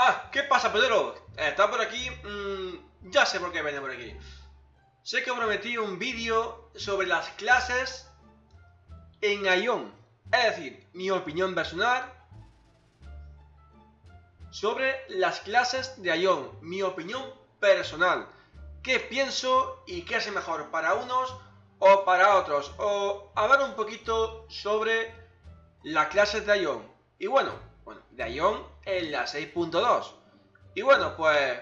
Ah, ¿qué pasa, Pedro? Está por aquí. Mm, ya sé por qué viene por aquí. Sé que prometí un vídeo sobre las clases en Ion. Es decir, mi opinión personal sobre las clases de Ion. Mi opinión personal. ¿Qué pienso y qué hace mejor para unos o para otros? O hablar un poquito sobre las clases de Ion. Y bueno, bueno, de Ion en la 6.2. Y bueno, pues...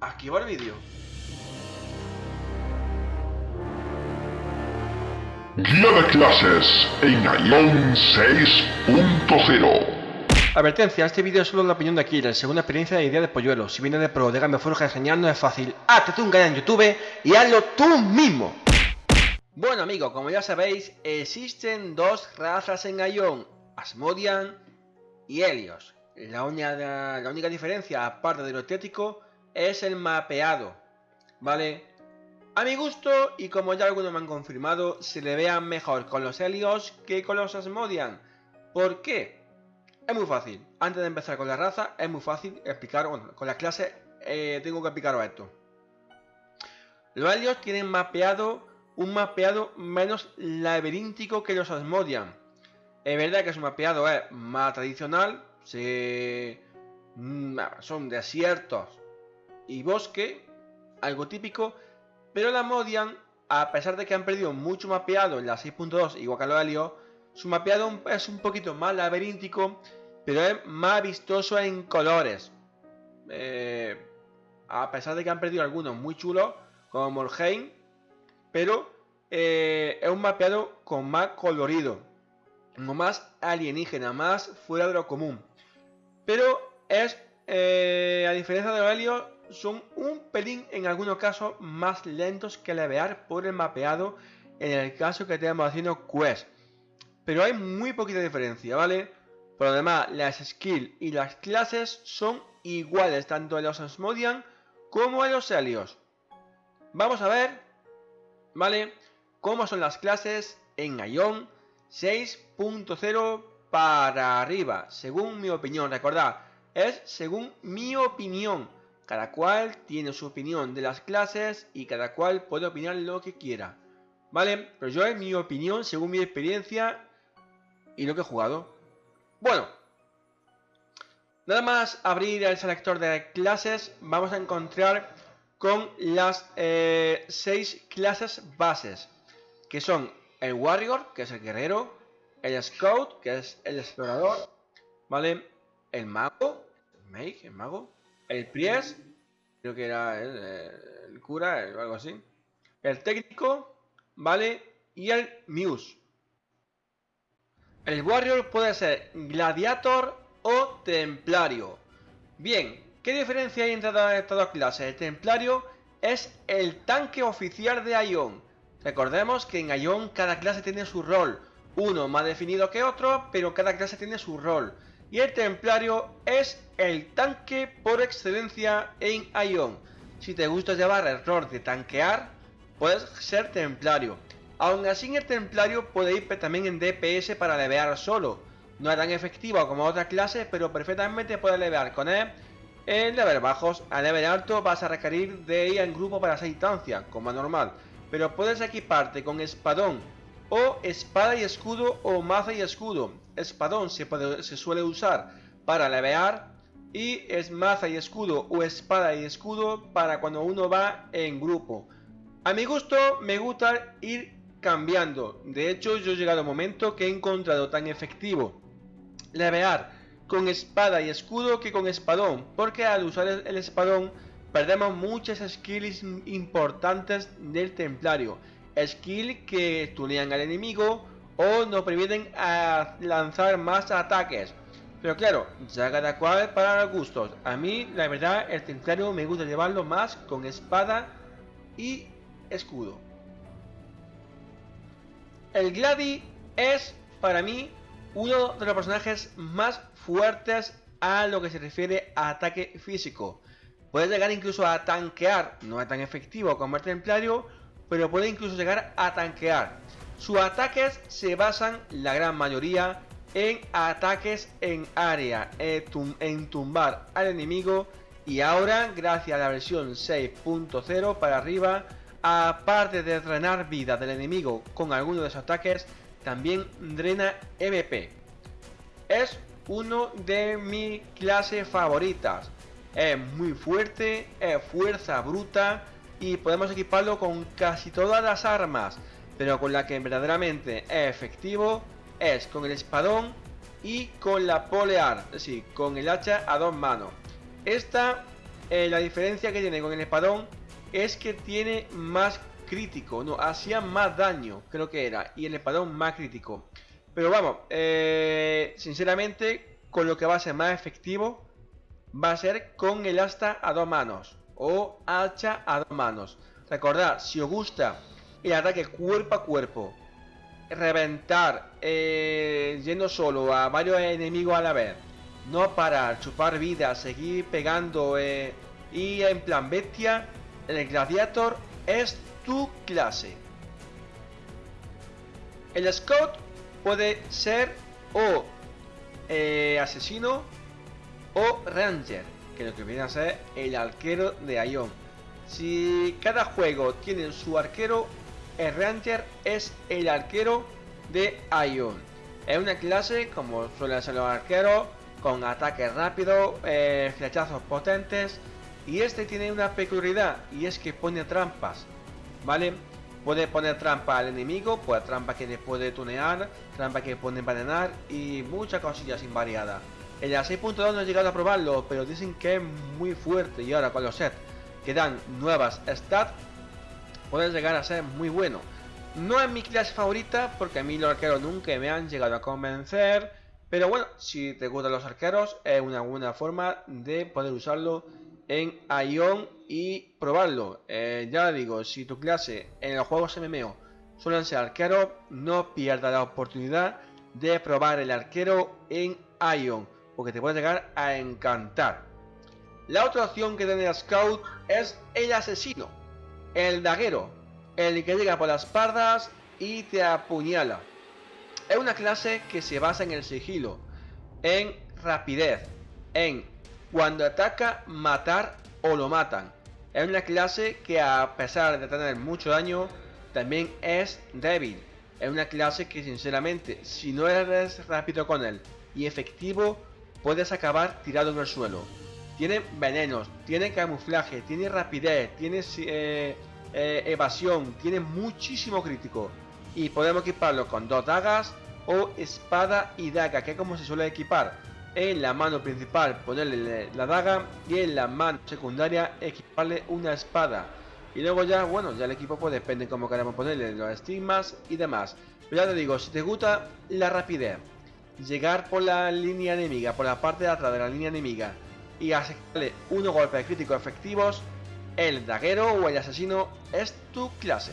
Aquí va el vídeo. Guía de clases en Ion 6.0 Advertencia, este vídeo es solo la opinión de Kira, según la experiencia de idea de polluelo. Si viene de pro, de Game Forja genial, no es fácil. Hazte un canal en YouTube y hazlo tú mismo. Bueno amigos, como ya sabéis, existen dos razas en Ion, Asmodian y Helios. La, única diferencia, aparte de lo estético, es el mapeado, ¿vale? A mi gusto, y como ya algunos me han confirmado, se le vean mejor con los Helios que con los Asmodian. ¿Por qué? Es muy fácil. Antes de empezar con la raza, es muy fácil explicar, bueno, con las clases eh, tengo que explicaros esto. Los Helios tienen mapeado un mapeado menos laberíntico que los Asmodian. Es verdad que su mapeado es más tradicional. Mm, son desiertos y bosque, algo típico, pero la Asmodian, a pesar de que han perdido mucho mapeado en la 6.2 igual que los Helios, su mapeado es un poquito más laberíntico pero es más vistoso en colores. Eh, a pesar de que han perdido algunos muy chulos, como Morheim, pero eh, es un mapeado con más colorido, como más alienígena, más fuera de lo común. Pero es, eh, a diferencia de Aurelio, son un pelín en algunos casos más lentos que levear por el mapeado en el caso que estemos haciendo quest. Pero hay muy poquita diferencia, ¿vale? Por lo demás, las skills y las clases son iguales tanto en los Asmodian como en los Helios. Vamos a ver, ¿vale? Cómo son las clases en Ion 6.0 para arriba, según mi opinión. Recordad, es según mi opinión. Cada cual tiene su opinión de las clases y cada cual puede opinar lo que quiera. ¿Vale? Pero yo es mi opinión según mi experiencia y lo que he jugado. Bueno, nada más abrir el selector de clases, vamos a encontrar con las eh, seis clases bases, que son el Warrior, que es el guerrero, el Scout, que es el explorador, ¿vale? El Mago, el el Mago, el Priest, creo que era el, cura, o algo así, el Técnico, ¿vale? Y el Muse. El Warrior puede ser Gladiator o Templario. Bien, ¿qué diferencia hay entre estas dos clases? El Templario es el tanque oficial de Ion. Recordemos que en Ion cada clase tiene su rol. Uno más definido que otro, pero cada clase tiene su rol. Y el Templario es el tanque por excelencia en Ion. Si te gusta llevar el rol de tanquear, puedes ser Templario. Aún así en el templario puede ir también en DPS para levear solo. No es tan efectivo como otras clases, pero perfectamente puede levear con él en level bajos. A level alto vas a requerir de ir en grupo para esa instancia, como es normal. Pero puedes equiparte con espadón o espada y escudo o maza y escudo. Espadón se, suele usar para levear y es maza y escudo o espada y escudo para cuando uno va en grupo. A mi gusto me gusta ir cambiando. De hecho, yo he llegado a un momento que he encontrado tan efectivo levear con espada y escudo que con espadón, porque al usar el espadón perdemos muchas skills importantes del templario. Skill que tunean al enemigo o nos permiten a lanzar más ataques. Pero claro, ya cada cual para gustos. A mí, la verdad, el templario me gusta llevarlo más con espada y escudo. El Gladi es, para mí, uno de los personajes más fuertes a lo que se refiere a ataque físico. Puede llegar incluso a tanquear, no es tan efectivo como el templario, pero puede incluso llegar a tanquear. Sus ataques se basan, la gran mayoría, en ataques en área, en tumbar al enemigo y ahora gracias a la versión 6.0 para arriba, aparte de drenar vida del enemigo con alguno de sus ataques, también drena MP. Es uno de mis clases favoritas. Es muy fuerte, es fuerza bruta y podemos equiparlo con casi todas las armas, pero con la que verdaderamente es efectivo es con el espadón y con la polear, es decir, con el hacha a dos manos. Esta, eh, la diferencia que tiene con el espadón es que tiene más crítico, no, hacía más daño, creo que era, y el espadón más crítico. Pero vamos, eh, sinceramente, con lo que va a ser más efectivo, va a ser con el asta a dos manos, o hacha a dos manos. Recordad, si os gusta el ataque cuerpo a cuerpo, reventar eh, yendo solo a varios enemigos a la vez, no parar, chupar vida, seguir pegando eh, y en plan bestia, el gladiator es tu clase. El scout puede ser o eh, asesino o ranger, que lo que viene a ser el arquero de Ion. Si cada juego tiene su arquero, el Ranger es el arquero de Ion. Es una clase, como suelen ser los arqueros, con ataques rápidos, eh, flechazos potentes. Y este tiene una peculiaridad, y es que pone trampas, ¿vale? Puede poner trampa al enemigo, puede trampa que le puede tunear, trampa que puede envenenar y muchas cosillas invariadas. En la 6.2 no he llegado a probarlo, pero dicen que es muy fuerte y ahora con los sets que dan nuevas stats puede llegar a ser muy bueno. No es mi clase favorita porque a mí los arqueros nunca me han llegado a convencer. Pero bueno, si te gustan los arqueros es una buena forma de poder usarlo en Ion y probarlo. Eh, ya digo, si tu clase en los juegos MMO suelen ser arqueros, no pierdas la oportunidad de probar el arquero en Ion, porque te puede llegar a encantar. La otra opción que tiene Scout es el asesino, el daguero, el que llega por las pardas y te apuñala. Es una clase que se basa en el sigilo, en rapidez, en cuando ataca, matar o lo matan. Es una clase que a pesar de tener mucho daño, también es débil. Es una clase que sinceramente, si no eres rápido con él y efectivo, puedes acabar tirado en el suelo. Tiene venenos, tiene camuflaje, tiene rapidez, tiene eh, eh, evasión, tiene muchísimo crítico. Y podemos equiparlo con dos dagas o espada y daga, que es como se suele equipar. En la mano principal ponerle la daga y en la mano secundaria equiparle una espada. Y luego ya, bueno, ya el equipo pues depende cómo queramos ponerle los estigmas y demás. Pero ya te digo, si te gusta la rapidez, llegar por la línea enemiga, por la parte de atrás de la línea enemiga y hacerle unos golpes críticos efectivos, el daguero o el asesino es tu clase.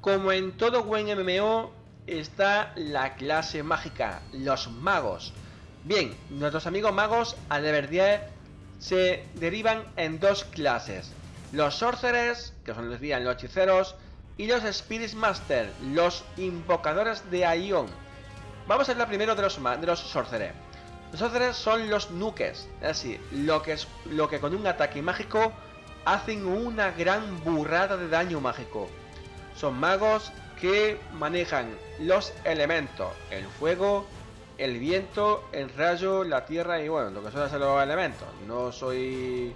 Como en todo buen MMO, está la clase mágica, los magos. Bien, nuestros amigos magos, al deber 10, se derivan en dos clases. Los sorcerers, que son los los hechiceros, y los Spirit Master, los invocadores de Aion. Vamos a hablar primero de los, de los sorcerers. Los sorcerers son los nukes, es decir, lo que, es, lo que con un ataque mágico hacen una gran burrada de daño mágico. Son magos que manejan los elementos, el fuego, el viento, el rayo, la tierra y bueno, lo que son los elementos. No soy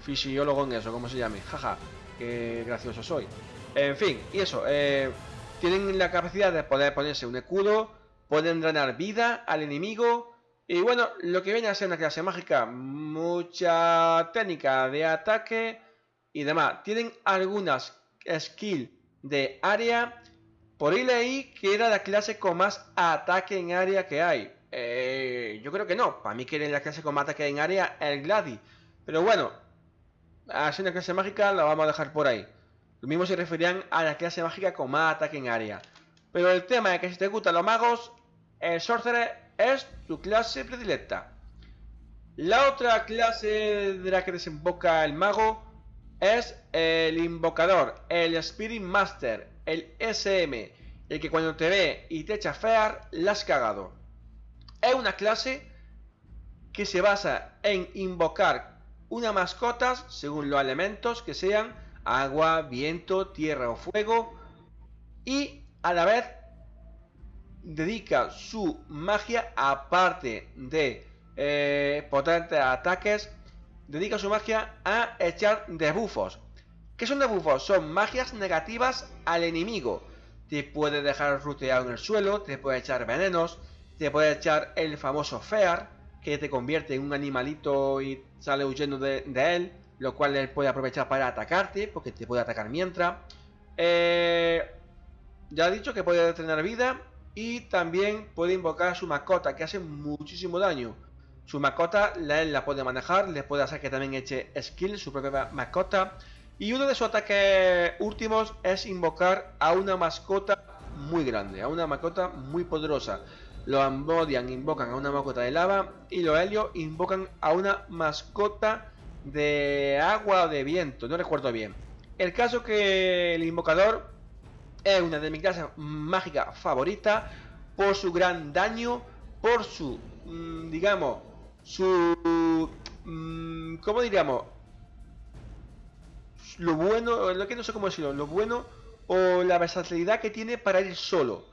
fisiólogo en eso, como se llame. Jaja, qué gracioso soy. En fin, y eso, eh, tienen la capacidad de poder ponerse un escudo, pueden drenar vida al enemigo. Y bueno, lo que viene a ser una clase mágica, mucha técnica de ataque y demás. Tienen algunas skills de área. Por ahí leí que era la clase con más ataque en área que hay. Eh, yo creo que no. Para mí que era la clase con más ataque en área el Gladi. Pero bueno, así una clase mágica la vamos a dejar por ahí. Lo mismo se referían a la clase mágica con más ataque en área. Pero el tema es que si te gustan los magos, el Sorcerer es tu clase predilecta. La otra clase de la que desemboca el mago es el invocador, el Spirit Master, el SM. el que cuando te ve y te echa fear, la has cagado. Es una clase que se basa en invocar una mascota según los elementos que sean agua, viento, tierra o fuego y a la vez dedica su magia aparte de eh, potentes ataques dedica su magia a echar debuffos ¿Qué son debuffos? Son magias negativas al enemigo. Te puede dejar ruteado en el suelo, te puede echar venenos, te puede echar el famoso Fear, que te convierte en un animalito y sale huyendo de, él, lo cual él puede aprovechar para atacarte, porque te puede atacar mientras. Eh, ya he dicho que puede tener vida y también puede invocar su mascota, que hace muchísimo daño. Su mascota, él la puede manejar, le puede hacer que también eche skill, su propia mascota. Y uno de sus ataques últimos es invocar a una mascota muy grande, a una mascota muy poderosa. Los Ambodian invocan a una mascota de lava y los Helios invocan a una mascota de agua o de viento, no recuerdo bien. El caso que el invocador es una de mis clases mágicas favoritas por su gran daño, por su, mm, digamos, su, mm, ¿cómo diríamos? lo bueno, lo que no sé cómo decirlo, lo bueno o la versatilidad que tiene para ir solo.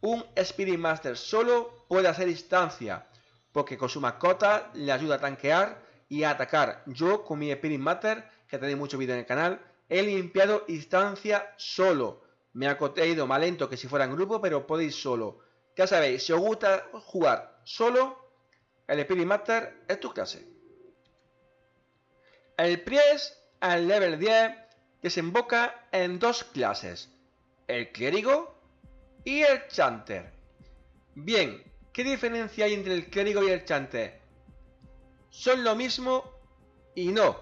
Un Spirit Master solo puede hacer distancia, porque con su mascota le ayuda a tanquear y a atacar. Yo con mi Spirit Master, que tenéis mucho vídeo en el canal, he limpiado distancia solo. Me ha ido más lento que si fuera en grupo, pero podéis solo. Ya sabéis, si os gusta jugar solo, el Spirit Master es tu clase. El Priest al level 10 desemboca en dos clases, el clérigo y el chanter. Bien, ¿qué diferencia hay entre el clérigo y el chanter? Son lo mismo y no.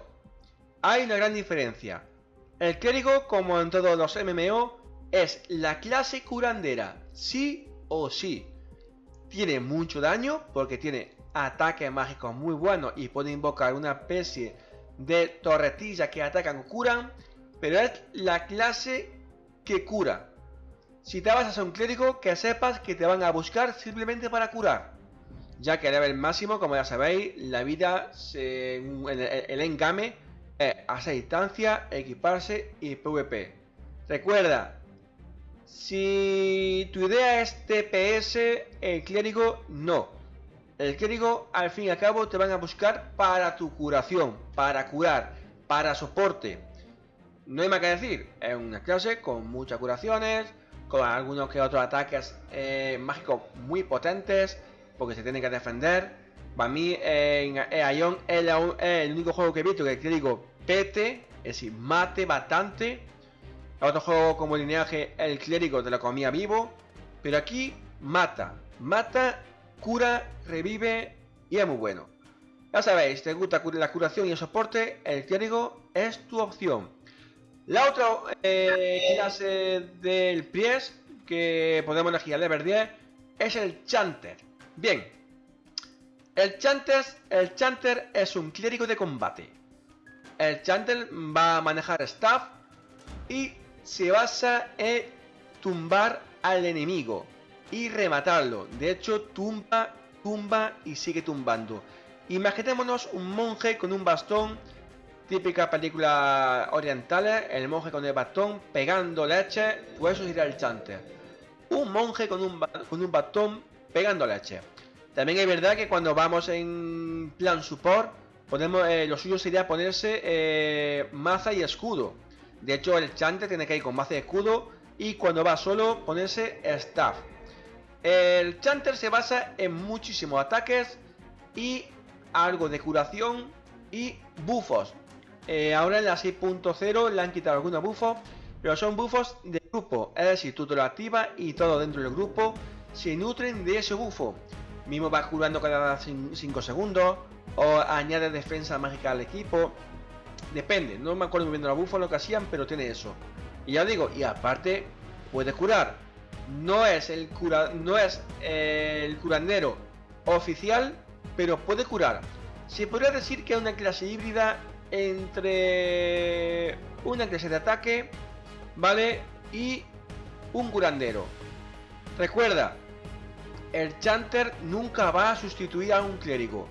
Hay una gran diferencia. El clérigo, como en todos los MMO, es la clase curandera, sí o sí. Tiene mucho daño porque tiene ataques mágicos muy buenos y puede invocar una especie de torretillas que atacan o curan, pero es la clase que cura. Si te vas a ser un clérigo, que sepas que te van a buscar simplemente para curar. Ya que a nivel máximo, como ya sabéis, la vida, el, engame es hacer distancia, equiparse y PvP. Recuerda, si tu idea es TPS, el clérigo no. El clérigo, al fin y al cabo, te van a buscar para tu curación, para curar, para soporte. No hay más que decir, es una clase con muchas curaciones, con algunos que otros ataques eh, mágicos muy potentes, porque se tienen que defender. Para mí, en Ion es, el único juego que he visto que el clérigo pete, es decir, mate bastante. Otro juego como lineaje, el clérigo de la comía vivo, pero aquí mata, mata cura, revive y es muy bueno. Ya sabéis, te gusta la curación y el soporte, el clérigo es tu opción. La otra eh, clase del Pries que podemos elegir a level 10 es el Chanter. Bien, el Chanter, es un clérigo de combate. El Chanter va a manejar staff y se basa en tumbar al enemigo y rematarlo. De hecho, tumba, tumba y sigue tumbando. Imaginémonos un monje con un bastón, típica película oriental, el monje con el bastón pegando leche, pues eso sería el chanter. Un monje con un, con un bastón pegando leche. También es verdad que cuando vamos en plan support, ponemos, eh, lo suyo sería ponerse eh, maza y escudo. De hecho, el chanter tiene que ir con maza y escudo y cuando va solo ponerse staff. El Chanter se basa en muchísimos ataques y algo de curación y buffos. Eh, ahora en la 6.0 le han quitado algunos buffos, pero son buffos de grupo. Es decir, tú te lo activas y todo dentro del grupo se nutren de ese bufo. Mismo va curando cada 5 segundos o añade defensa mágica al equipo. Depende, no me acuerdo muy bien de los buffos lo que hacían, pero tiene eso. Y ya digo, y aparte puede curar no es el cura, no es eh, el curandero oficial, pero puede curar. Se podría decir que es una clase híbrida entre una clase de ataque, ¿vale? Y un curandero. Recuerda, el Chanter nunca va a sustituir a un clérigo.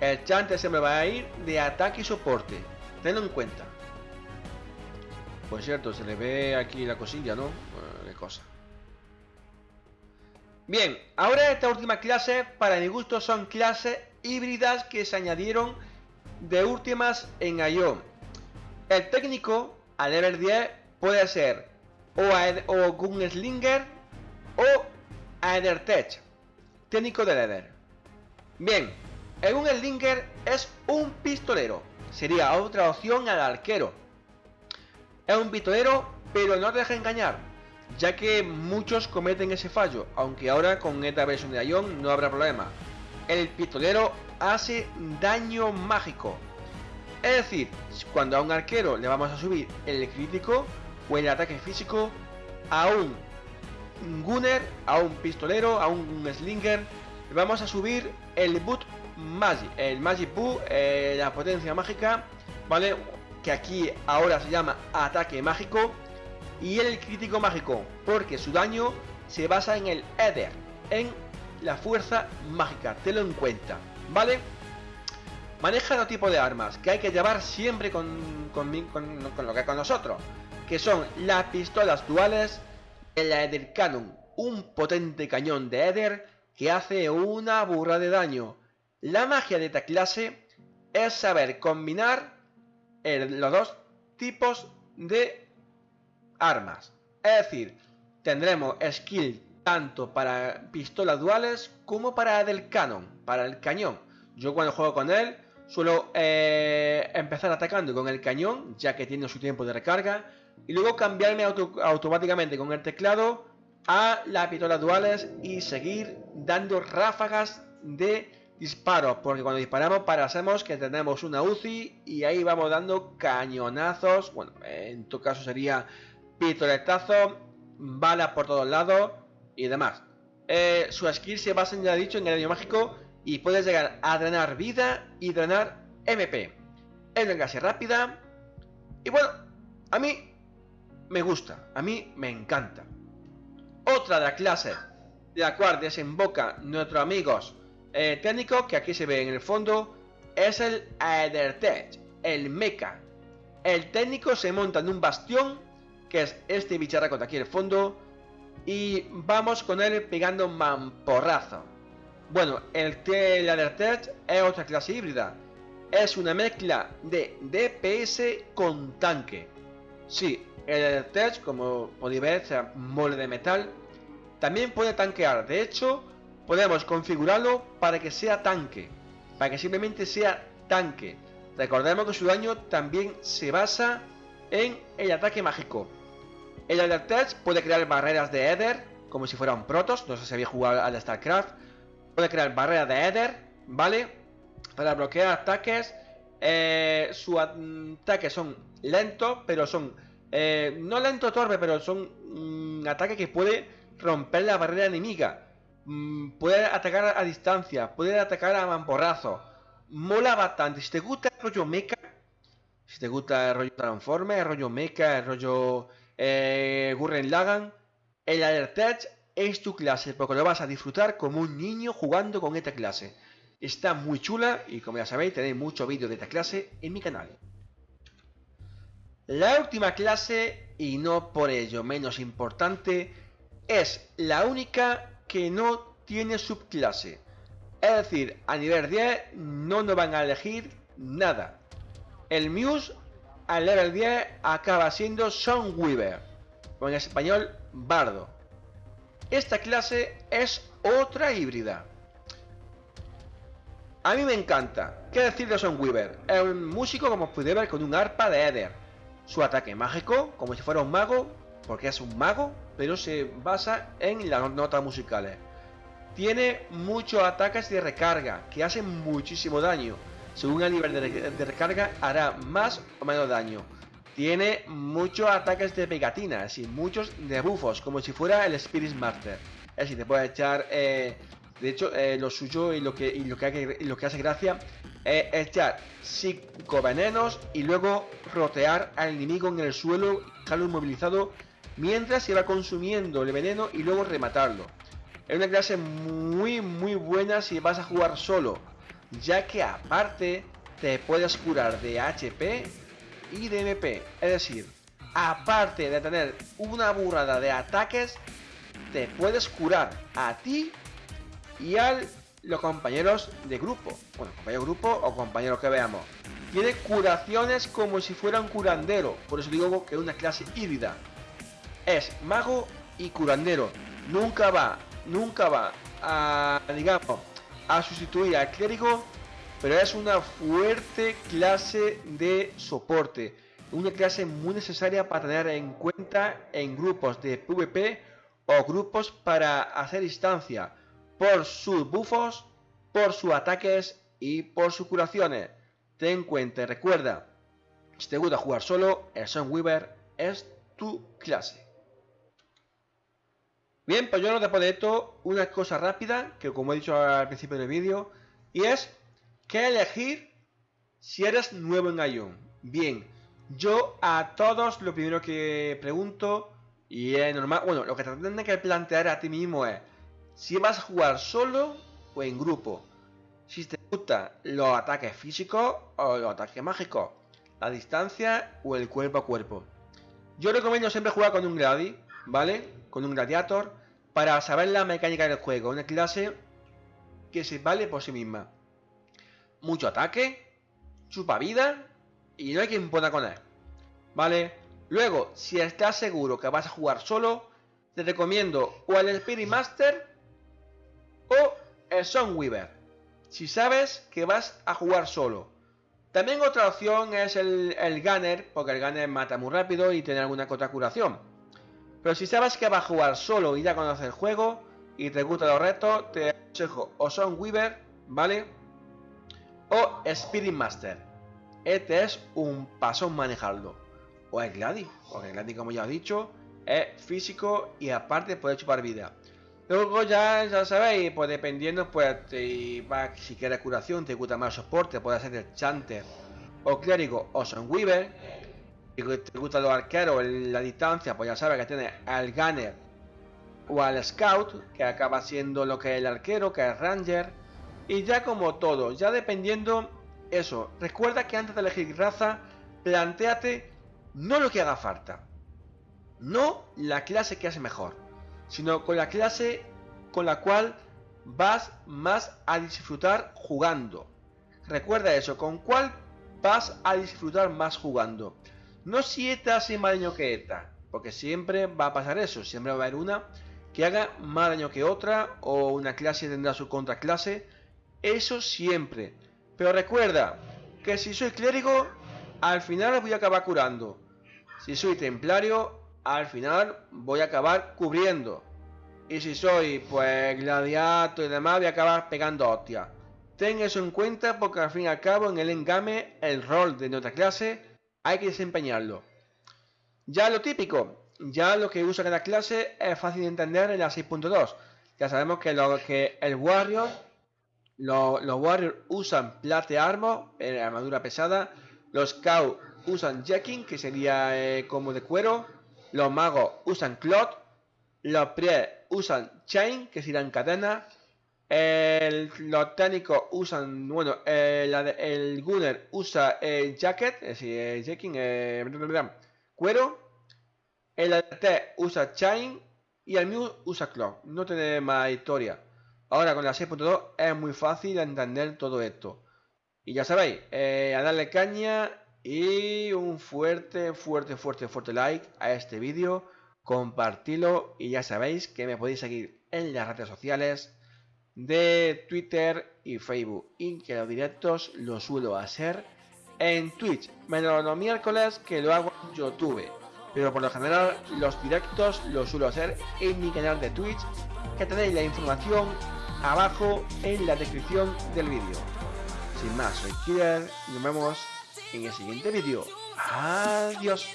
El Chanter siempre va a ir de ataque y soporte. Tenlo en cuenta. Por cierto, se le ve aquí la cosilla, ¿no? qué cosa. Bien, ahora esta última clase, para mi gusto, son clases híbridas que se añadieron de últimas en IO. El técnico, a level 10, puede ser o, o Gunslinger o Tech, técnico de Leather. Bien, el Gunslinger es un pistolero, sería otra opción al arquero. Es un pistolero, pero no te deja engañar ya que muchos cometen ese fallo, aunque ahora con esta versión de Ion no habrá problema. El pistolero hace daño mágico. Es decir, cuando a un arquero le vamos a subir el crítico o el ataque físico, a un gunner, a un pistolero, a un slinger, vamos a subir el boot magic, el magic boot, eh, la potencia mágica, ¿vale? Que aquí ahora se llama ataque mágico y el crítico mágico, porque su daño se basa en el Ether, en la fuerza mágica, tenlo en cuenta, ¿vale? Maneja dos tipos de armas que hay que llevar siempre con, con, lo que con nosotros, que son las pistolas duales, el Ether Cannon, un potente cañón de Ether que hace una burra de daño. La magia de esta clase es saber combinar los dos tipos de armas. Es decir, tendremos skill tanto para pistolas duales como para del canon, para el cañón. Yo cuando juego con él suelo eh, empezar atacando con el cañón, ya que tiene su tiempo de recarga, y luego cambiarme automáticamente con el teclado a las pistolas duales y seguir dando ráfagas de disparos, porque cuando disparamos paramos que tenemos una UCI y ahí vamos dando cañonazos, bueno, en tu caso sería pistoletazo, balas por todos lados y demás. Eh, su skill se basa, ya dicho, en el daño mágico y puedes llegar a drenar vida y drenar MP. Es clase rápida y bueno, a mí me gusta, a mí me encanta. Otra de las clases de la cual desemboca nuestros amigos eh, técnicos, que aquí se ve en el fondo, es el Aethertech, el mecha. El técnico se monta en un bastión que es este bicharraco de aquí el fondo. Y vamos con él pegando mamporrazo. Bueno, el Tech es otra clase híbrida. Es una mezcla de DPS con tanque. Sí, el Tech, como podéis ver, sea mole de metal. También puede tanquear. De hecho, podemos configurarlo para que sea tanque. Para que simplemente sea tanque. Recordemos que su daño también se basa en el ataque mágico. El Elder puede crear barreras de Ether, como si fueran protos, no sé si había jugado al StarCraft. Puede crear barreras de Ether, ¿vale? Para bloquear ataques. Eh, sus ataques son lentos, pero son... Eh, no lento torpe, pero son mm, ataques que puede romper la barrera enemiga. Mm, puede atacar a distancia, puede atacar a mamporrazo. Mola bastante. Si te gusta el rollo mecha, si te gusta el rollo transforme, el rollo mecha, el rollo eh, Gurren Lagan, el es tu clase porque lo vas a disfrutar como un niño jugando con esta clase. Está muy chula y como ya sabéis tenéis muchos vídeos de esta clase en mi canal. La última clase, y no por ello menos importante, es la única que no tiene subclase. Es decir, a nivel 10 no nos van a elegir nada. El Muse al level 10 acaba siendo Weaver, o en español Bardo. Esta clase es otra híbrida. A mí me encanta. ¿Qué decir de Weaver? Es un músico como puede ver con un arpa de Eder. Su ataque mágico, como si fuera un mago, porque es un mago, pero se basa en las notas musicales. Tiene muchos ataques de recarga que hacen muchísimo daño según el nivel de, recarga hará más o menos daño. Tiene muchos ataques de pegatinas y muchos debuffos, como si fuera el Spirit Master. Es decir, te puede echar... Eh, de hecho, eh, lo suyo y lo que, lo que, lo que hace gracia es echar 5 venenos y luego rotear al enemigo en el suelo, dejarlo inmovilizado mientras se va consumiendo el veneno y luego rematarlo. Es una clase muy muy buena si vas a jugar solo, ya que aparte te puedes curar de HP y de MP, es decir, aparte de tener una burrada de ataques, te puedes curar a ti y a los compañeros de grupo, bueno, compañero grupo o compañeros que veamos. Tiene curaciones como si fuera un curandero, por eso digo que es una clase híbrida. Es mago y curandero. Nunca va, nunca va a, digamos, a sustituir al clérigo, pero es una fuerte clase de soporte. Una clase muy necesaria para tener en cuenta en grupos de PvP o grupos para hacer instancia por sus buffos, por sus ataques y por sus curaciones. Ten en cuenta y recuerda, si te gusta jugar solo, el Weaver es tu clase. Bien, pues yo no después de esto, una cosa rápida, que como he dicho al principio del vídeo, y es que elegir si eres nuevo en Ion. Bien, yo a todos lo primero que pregunto, y es normal, bueno, lo que te tienes que plantear a ti mismo es si vas a jugar solo o en grupo si te gustan los ataques físicos o los ataques mágicos, la distancia o el cuerpo a cuerpo. Yo recomiendo siempre jugar con un Gladi, ¿vale? Con un Gladiator, para saber la mecánica del juego. Una clase que se vale por sí misma. Mucho ataque, chupa vida y no hay quien pueda con él. ¿Vale? Luego, si estás seguro que vas a jugar solo, te recomiendo o el Spirit Master o el Weaver si sabes que vas a jugar solo. También otra opción es el, el Gunner, porque el Gunner mata muy rápido y tiene alguna otra curación. Pero si sabes que vas a jugar solo y ya conoces el juego y te gustan los retos, te aconsejo o Son Weaver, ¿vale? O Spirit Master. Este es un paso manejarlo. O el Gladi, porque el Gladi, como ya he dicho, es físico y aparte puede chupar vida. Luego ya, ya sabéis, pues dependiendo, pues si quieres curación, te gusta más soporte, puede ser el Chanter o Clérigo o Weaver Si te gusta los arqueros, la distancia, pues ya sabes que tiene al Gunner o al Scout, que acaba siendo lo que es el arquero, que es Ranger. Y ya como todo, ya dependiendo eso, recuerda que antes de elegir raza, planteate no lo que haga falta, no la clase que hace mejor sino con la clase con la cual vas más a disfrutar jugando. Recuerda eso, con cuál vas a disfrutar más jugando. No si esta hace más daño que esta, porque siempre va a pasar eso, siempre va a haber una que haga más daño que otra o una clase tendrá su contraclase, eso siempre. Pero recuerda que si soy clérigo, al final voy a acabar curando. Si soy templario, al final voy a acabar cubriendo. Y si soy pues gladiato y demás, voy a acabar pegando hostias. Ten eso en cuenta porque al fin y al cabo en el engame el rol de nuestra clase hay que desempeñarlo. Ya lo típico, ya lo que usa cada clase es fácil de entender en la 6.2. Ya sabemos que, lo, que el Warrior, los Warriors usan Plate Armor, eh, armadura pesada. Los Cow usan Jacking, que sería eh, como de cuero. Los magos usan Cloth. Los Prie usan Chain, que serán cadena. El, los técnicos usan, bueno, el, el Gunner usa el Jacket, es decir, el Jacking, eh, cuero. El AT usa Chain y el Mew usa Clock. No tiene más historia. Ahora con la 6.2 es muy fácil entender todo esto. Y ya sabéis, eh, a darle caña y un fuerte, fuerte, fuerte, fuerte like a este vídeo, compartilo y ya sabéis que me podéis seguir en las redes sociales de Twitter y Facebook. Y que los directos los suelo hacer en Twitch, menos los miércoles que lo hago en YouTube, pero por lo general los directos los suelo hacer en mi canal de Twitch que tenéis la información abajo en la descripción del vídeo. Sin más, soy Killer y nos vemos en el siguiente vídeo. Adiós.